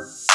Bye.